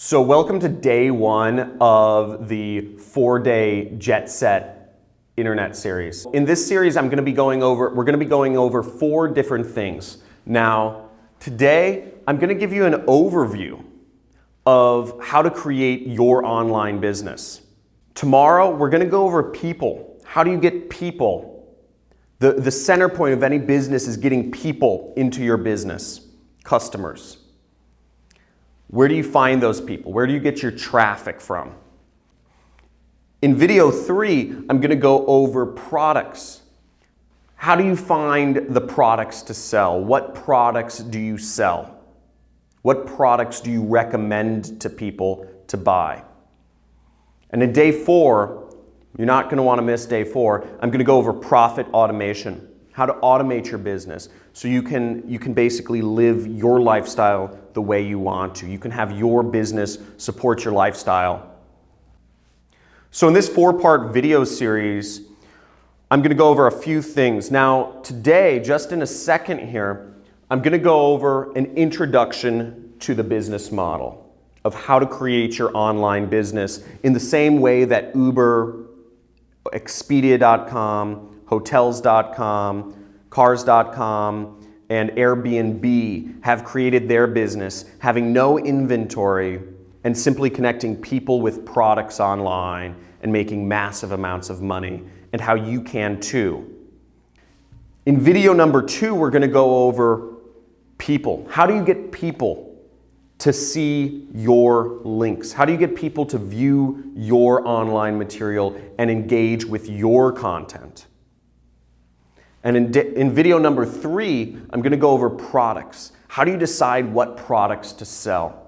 So welcome to day one of the four-day Jet Set Internet series. In this series, I'm going to be going over, we're going to be going over four different things. Now, today, I'm going to give you an overview of how to create your online business. Tomorrow, we're going to go over people. How do you get people? The, the center point of any business is getting people into your business, customers. Where do you find those people? Where do you get your traffic from? In video three, I'm going to go over products. How do you find the products to sell? What products do you sell? What products do you recommend to people to buy? And in day four, you're not going to want to miss day four, I'm going to go over profit automation how to automate your business so you can, you can basically live your lifestyle the way you want to. You can have your business support your lifestyle. So in this four-part video series, I'm going to go over a few things. Now, today, just in a second here, I'm going to go over an introduction to the business model of how to create your online business in the same way that Uber, Expedia.com, Hotels.com, Cars.com, and Airbnb have created their business having no inventory and simply connecting people with products online and making massive amounts of money and how you can too. In video number two, we're going to go over people. How do you get people to see your links? How do you get people to view your online material and engage with your content? And in, in video number three, I'm going to go over products. How do you decide what products to sell?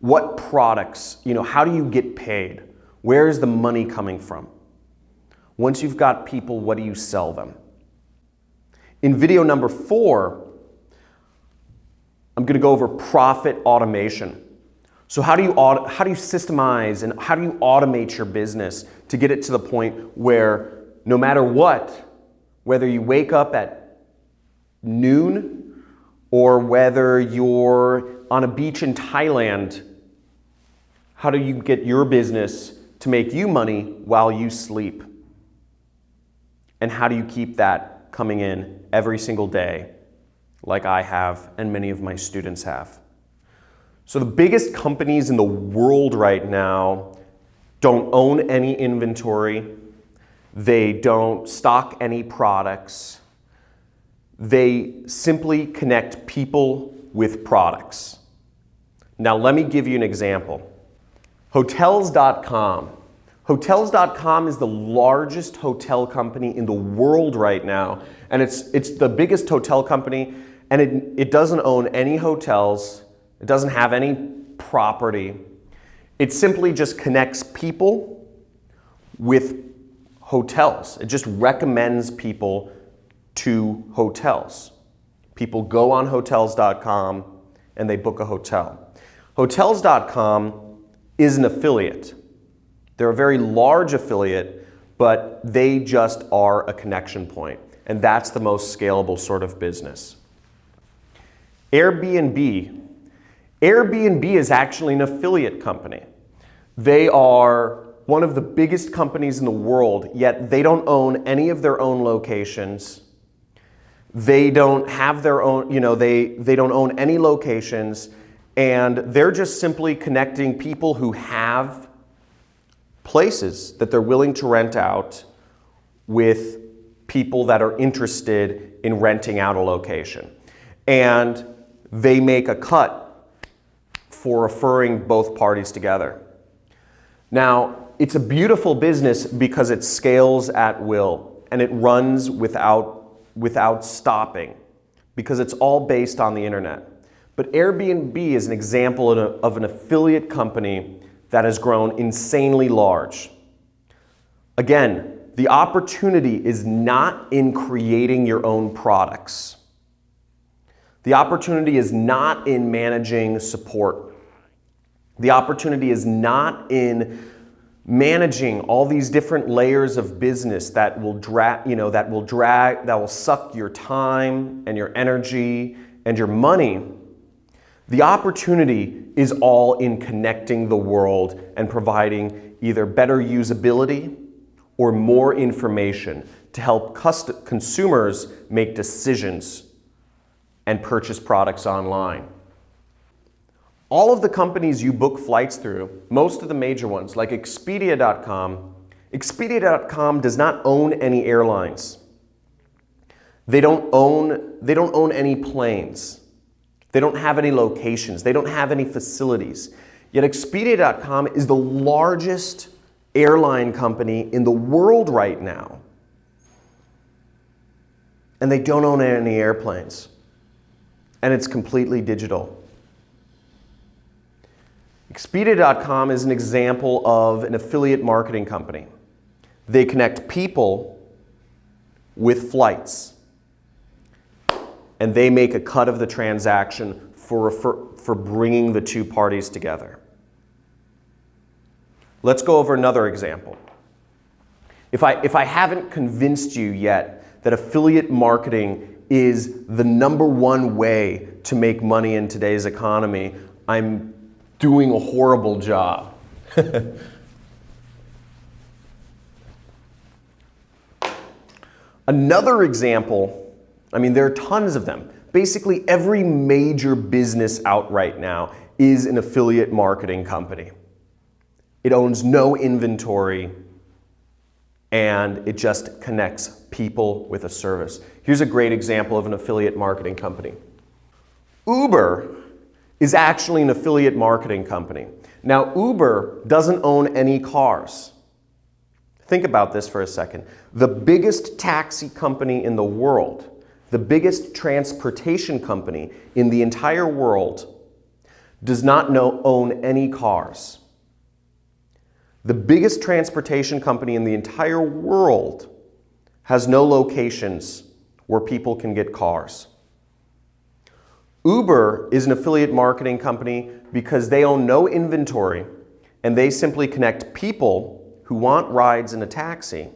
What products, you know, how do you get paid? Where is the money coming from? Once you've got people, what do you sell them? In video number four, I'm going to go over profit automation. So how do you how do you systemize and how do you automate your business to get it to the point where no matter what, whether you wake up at noon or whether you're on a beach in Thailand, how do you get your business to make you money while you sleep? And how do you keep that coming in every single day like I have and many of my students have? So the biggest companies in the world right now don't own any inventory, they don't stock any products. They simply connect people with products. Now let me give you an example. Hotels.com. Hotels.com is the largest hotel company in the world right now, and it's, it's the biggest hotel company, and it, it doesn't own any hotels, it doesn't have any property. It simply just connects people with hotels. It just recommends people to hotels. People go on hotels.com and they book a hotel. Hotels.com is an affiliate. They're a very large affiliate, but they just are a connection point. And that's the most scalable sort of business. Airbnb. Airbnb is actually an affiliate company. They are one of the biggest companies in the world, yet they don't own any of their own locations. They don't have their own, you know, they, they don't own any locations, and they're just simply connecting people who have places that they're willing to rent out with people that are interested in renting out a location. And they make a cut for referring both parties together. Now, it's a beautiful business because it scales at will and it runs without, without stopping because it's all based on the internet. But Airbnb is an example of an affiliate company that has grown insanely large. Again, the opportunity is not in creating your own products. The opportunity is not in managing support. The opportunity is not in managing all these different layers of business that will drag, you know, that will drag, that will suck your time and your energy and your money. The opportunity is all in connecting the world and providing either better usability or more information to help consumers make decisions and purchase products online. All of the companies you book flights through, most of the major ones like Expedia.com, Expedia.com does not own any airlines. They don't own, they don't own any planes. They don't have any locations. They don't have any facilities. Yet Expedia.com is the largest airline company in the world right now. And they don't own any airplanes. And it's completely digital. Expedia.com is an example of an affiliate marketing company. They connect people with flights. And they make a cut of the transaction for, for, for bringing the two parties together. Let's go over another example. If I, if I haven't convinced you yet that affiliate marketing is the number one way to make money in today's economy, I'm doing a horrible job. Another example, I mean, there are tons of them. Basically, every major business out right now is an affiliate marketing company. It owns no inventory and it just connects people with a service. Here's a great example of an affiliate marketing company. Uber is actually an affiliate marketing company. Now, Uber doesn't own any cars. Think about this for a second. The biggest taxi company in the world, the biggest transportation company in the entire world, does not know, own any cars. The biggest transportation company in the entire world has no locations where people can get cars. Uber is an affiliate marketing company because they own no inventory and they simply connect people who want rides in a taxi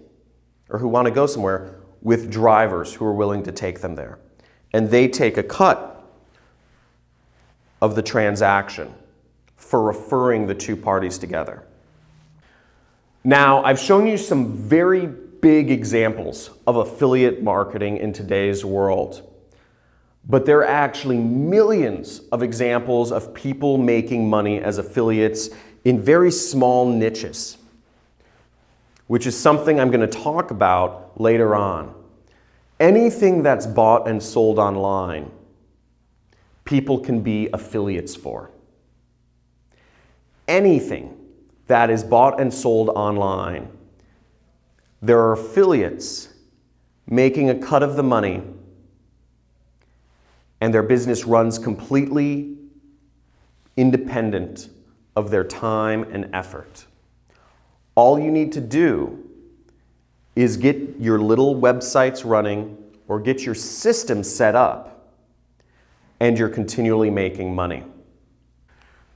or who want to go somewhere with drivers who are willing to take them there. And they take a cut of the transaction for referring the two parties together. Now, I've shown you some very big examples of affiliate marketing in today's world. But there are actually millions of examples of people making money as affiliates in very small niches, which is something I'm going to talk about later on. Anything that's bought and sold online, people can be affiliates for. Anything that is bought and sold online. There are affiliates making a cut of the money and their business runs completely independent of their time and effort. All you need to do is get your little websites running or get your system set up and you're continually making money.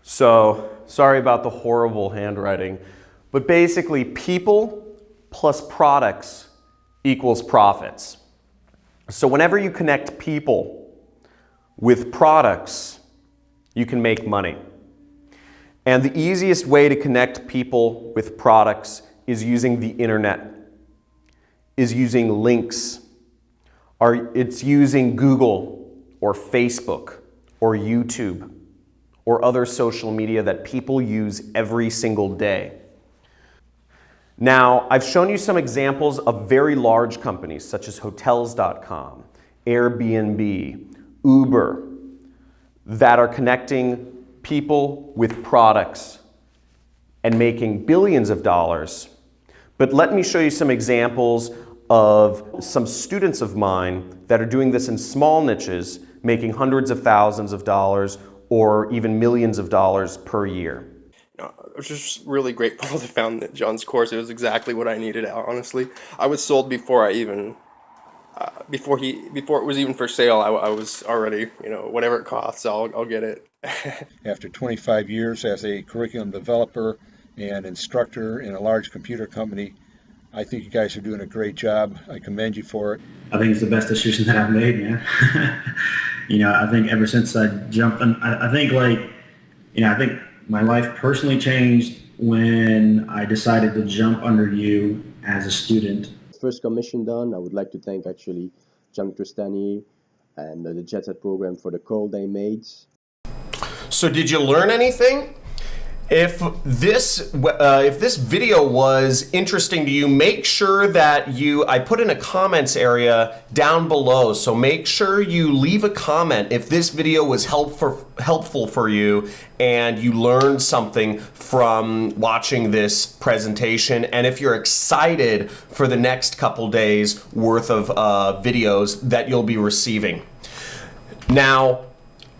So Sorry about the horrible handwriting. But basically, people plus products equals profits. So whenever you connect people with products, you can make money. And the easiest way to connect people with products is using the internet, is using links, or it's using Google or Facebook or YouTube or other social media that people use every single day. Now, I've shown you some examples of very large companies such as Hotels.com, Airbnb, Uber, that are connecting people with products and making billions of dollars. But let me show you some examples of some students of mine that are doing this in small niches, making hundreds of thousands of dollars or even millions of dollars per year. I was just really grateful to found John's course. It was exactly what I needed. Honestly, I was sold before I even uh, before he before it was even for sale. I, I, was already you know whatever it costs, I'll I'll get it. After 25 years as a curriculum developer and instructor in a large computer company, I think you guys are doing a great job. I commend you for it. I think it's the best decision that I've made, man. you know, I think ever since I jumped, on, I, I think like, you know, I think my life personally changed when I decided to jump under you as a student. First commission done, I would like to thank actually John Crestani and the Jet Set program for the call they made. So did you learn anything? If this uh, if this video was interesting to you, make sure that you I put in a comments area down below. So make sure you leave a comment if this video was helpful helpful for you and you learned something from watching this presentation. And if you're excited for the next couple days worth of uh, videos that you'll be receiving. Now,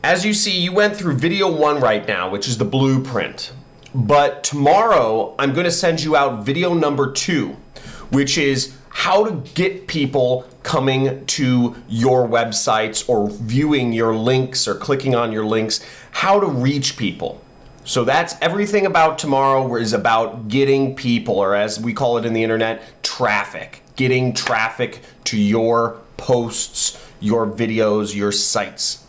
as you see, you went through video one right now, which is the blueprint. But tomorrow, I'm going to send you out video number two, which is how to get people coming to your websites or viewing your links or clicking on your links, how to reach people. So that's everything about tomorrow is about getting people, or as we call it in the internet, traffic. Getting traffic to your posts, your videos, your sites.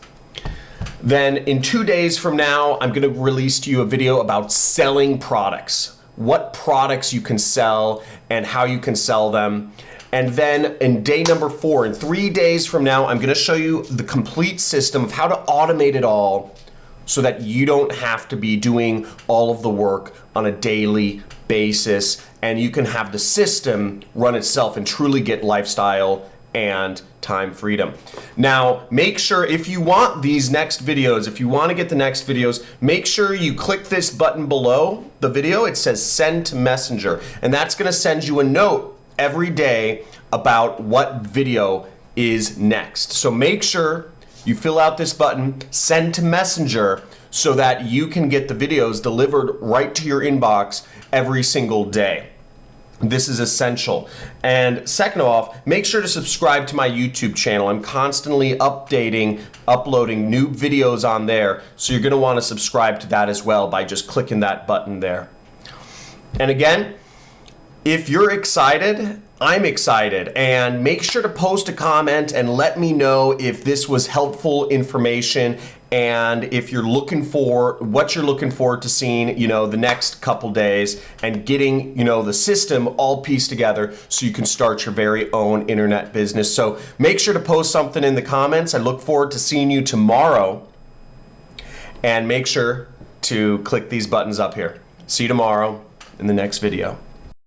Then in two days from now, I'm gonna release to you a video about selling products. What products you can sell and how you can sell them. And then in day number four, in three days from now, I'm gonna show you the complete system of how to automate it all so that you don't have to be doing all of the work on a daily basis and you can have the system run itself and truly get lifestyle and time freedom. Now, make sure if you want these next videos, if you want to get the next videos, make sure you click this button below the video. It says send to messenger, and that's going to send you a note every day about what video is next. So make sure you fill out this button, send to messenger, so that you can get the videos delivered right to your inbox every single day. This is essential. And second off, make sure to subscribe to my YouTube channel. I'm constantly updating, uploading new videos on there. So you're gonna wanna subscribe to that as well by just clicking that button there. And again, if you're excited, I'm excited. And make sure to post a comment and let me know if this was helpful information and if you're looking for what you're looking forward to seeing, you know, the next couple days and getting, you know, the system all pieced together so you can start your very own internet business. So make sure to post something in the comments. I look forward to seeing you tomorrow and make sure to click these buttons up here. See you tomorrow in the next video.